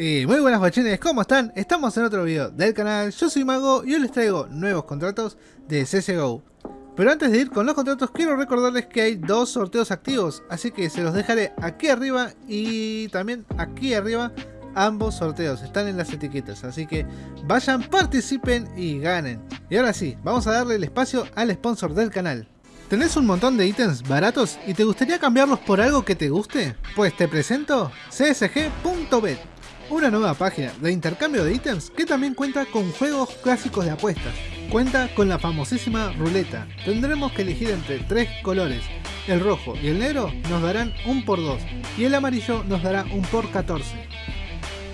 Y muy buenas guachines, ¿cómo están? Estamos en otro video del canal, yo soy Mago y hoy les traigo nuevos contratos de CSGO. Pero antes de ir con los contratos quiero recordarles que hay dos sorteos activos, así que se los dejaré aquí arriba y también aquí arriba ambos sorteos, están en las etiquetas, así que vayan, participen y ganen. Y ahora sí, vamos a darle el espacio al sponsor del canal. ¿Tenés un montón de ítems baratos y te gustaría cambiarlos por algo que te guste? Pues te presento csg.bet una nueva página de intercambio de ítems que también cuenta con juegos clásicos de apuestas. Cuenta con la famosísima ruleta. Tendremos que elegir entre tres colores. El rojo y el negro nos darán un por 2 y el amarillo nos dará un por 14.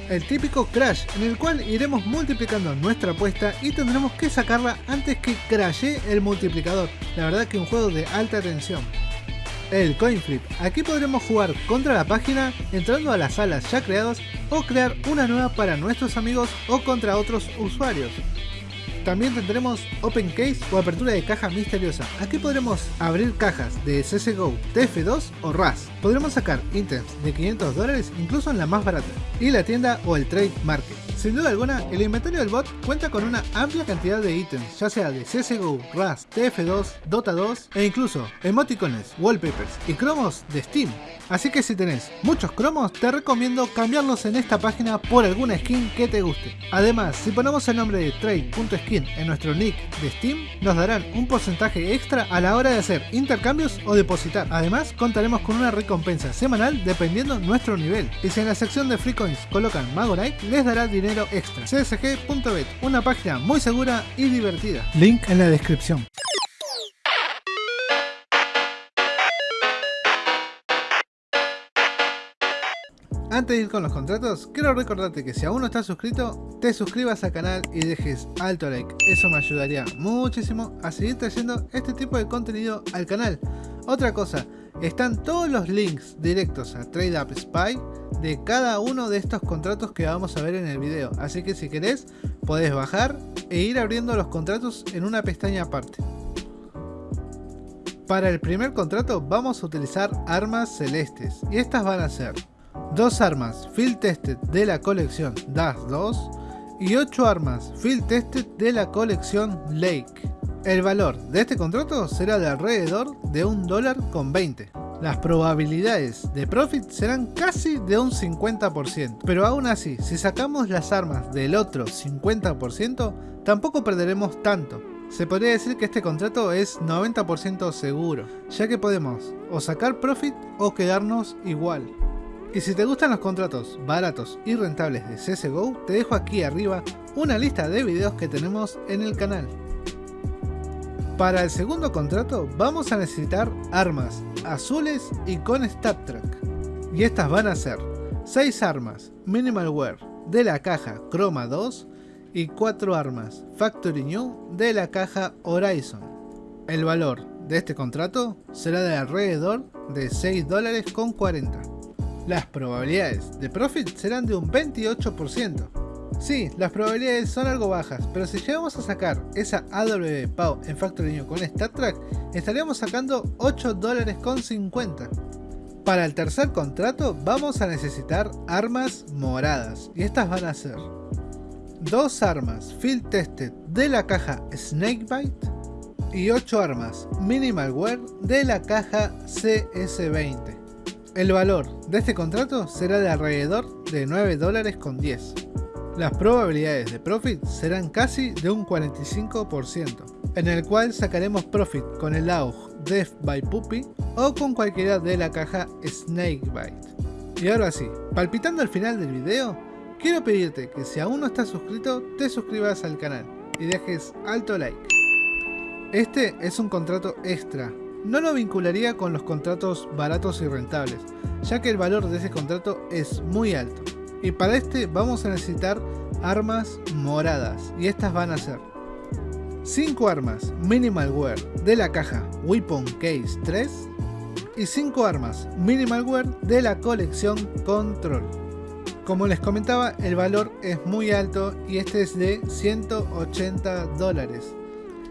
El típico crash en el cual iremos multiplicando nuestra apuesta y tendremos que sacarla antes que crashe el multiplicador. La verdad que un juego de alta tensión el coin flip. Aquí podremos jugar contra la página entrando a las salas ya creadas o crear una nueva para nuestros amigos o contra otros usuarios. También tendremos Open Case o apertura de caja misteriosa. Aquí podremos abrir cajas de CSGO, TF2 o RAS. Podremos sacar ítems de 500 dólares incluso en la más barata. Y la tienda o el trade market. Sin duda alguna, el inventario del bot cuenta con una amplia cantidad de ítems, ya sea de CSGO, RAS, TF2, Dota 2 e incluso emoticones, wallpapers y cromos de Steam. Así que si tenés muchos cromos, te recomiendo cambiarlos en esta página por alguna skin que te guste. Además, si ponemos el nombre de trade.skin en nuestro nick de Steam, nos darán un porcentaje extra a la hora de hacer intercambios o depositar. Además, contaremos con una recompensa semanal dependiendo nuestro nivel. Y si en la sección de free coins colocan Magonite, les dará dinero extra. csg.bet, una página muy segura y divertida. Link en la descripción. Antes de ir con los contratos, quiero recordarte que si aún no estás suscrito, te suscribas al canal y dejes alto like. Eso me ayudaría muchísimo a seguir trayendo este tipo de contenido al canal. Otra cosa, están todos los links directos a TradeUp Spy de cada uno de estos contratos que vamos a ver en el video. Así que si querés, podés bajar e ir abriendo los contratos en una pestaña aparte. Para el primer contrato vamos a utilizar armas celestes y estas van a ser dos armas Field Tested de la colección DAS 2 y 8 armas Field Tested de la colección Lake. El valor de este contrato será de alrededor de un dólar con 20. Las probabilidades de profit serán casi de un 50%, pero aún así, si sacamos las armas del otro 50%, tampoco perderemos tanto. Se podría decir que este contrato es 90% seguro, ya que podemos o sacar profit o quedarnos igual. Y si te gustan los contratos baratos y rentables de CSGO, te dejo aquí arriba una lista de videos que tenemos en el canal. Para el segundo contrato vamos a necesitar armas azules y con Stat Track. Y estas van a ser 6 armas Minimal Wear de la caja Chroma 2 y 4 armas Factory New de la caja Horizon. El valor de este contrato será de alrededor de 6 dólares con 40. Las probabilidades de profit serán de un 28%. Sí, las probabilidades son algo bajas, pero si llegamos a sacar esa AW PAU en Factory con Star Track, estaríamos sacando 8 dólares con 50. Para el tercer contrato vamos a necesitar armas moradas, y estas van a ser dos armas Field Tested de la caja Snakebite y 8 armas Minimal Wear de la caja CS20. El valor de este contrato será de alrededor de 9 dólares con 10 las probabilidades de profit serán casi de un 45%, en el cual sacaremos profit con el AUG Death by Puppy o con cualquiera de la caja Snakebite. Y ahora sí, palpitando al final del video, quiero pedirte que si aún no estás suscrito, te suscribas al canal y dejes alto like. Este es un contrato extra, no lo vincularía con los contratos baratos y rentables, ya que el valor de ese contrato es muy alto. Y para este vamos a necesitar armas moradas. Y estas van a ser 5 armas Minimal Wear de la caja Weapon Case 3 y 5 armas Minimal Wear de la colección Control. Como les comentaba, el valor es muy alto y este es de 180 dólares.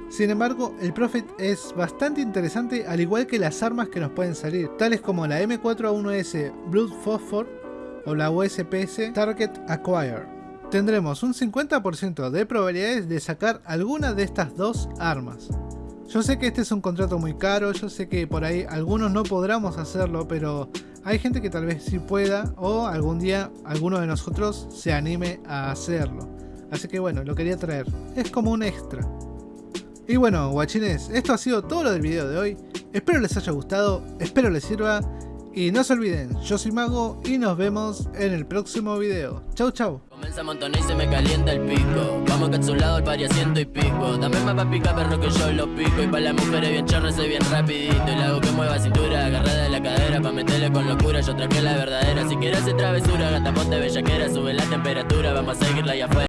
Sin embargo, el profit es bastante interesante al igual que las armas que nos pueden salir, tales como la M4A1S Blood Phosphor o la USPS Target Acquire. Tendremos un 50% de probabilidades de sacar alguna de estas dos armas. Yo sé que este es un contrato muy caro, yo sé que por ahí algunos no podremos hacerlo, pero hay gente que tal vez sí pueda o algún día alguno de nosotros se anime a hacerlo. Así que bueno, lo quería traer. Es como un extra. Y bueno, guachines, esto ha sido todo lo del video de hoy. Espero les haya gustado, espero les sirva. Y no se olviden, yo soy Mago y nos vemos en el próximo video. Chau chau. Comienza a montonar y se me calienta el pico. Vamos lado el pari ciento y pico. Dame más pa' picar perro que yo lo pico. Y pa' las mujeres bien chorro soy bien rapidito. Y le hago que mueva cintura, agarrada de la cadera Pa' meterle con locura, yo traje la verdadera. Si quieres hacer travesura, gata ponte bellaquera Sube la temperatura, vamos a seguirla allá afuera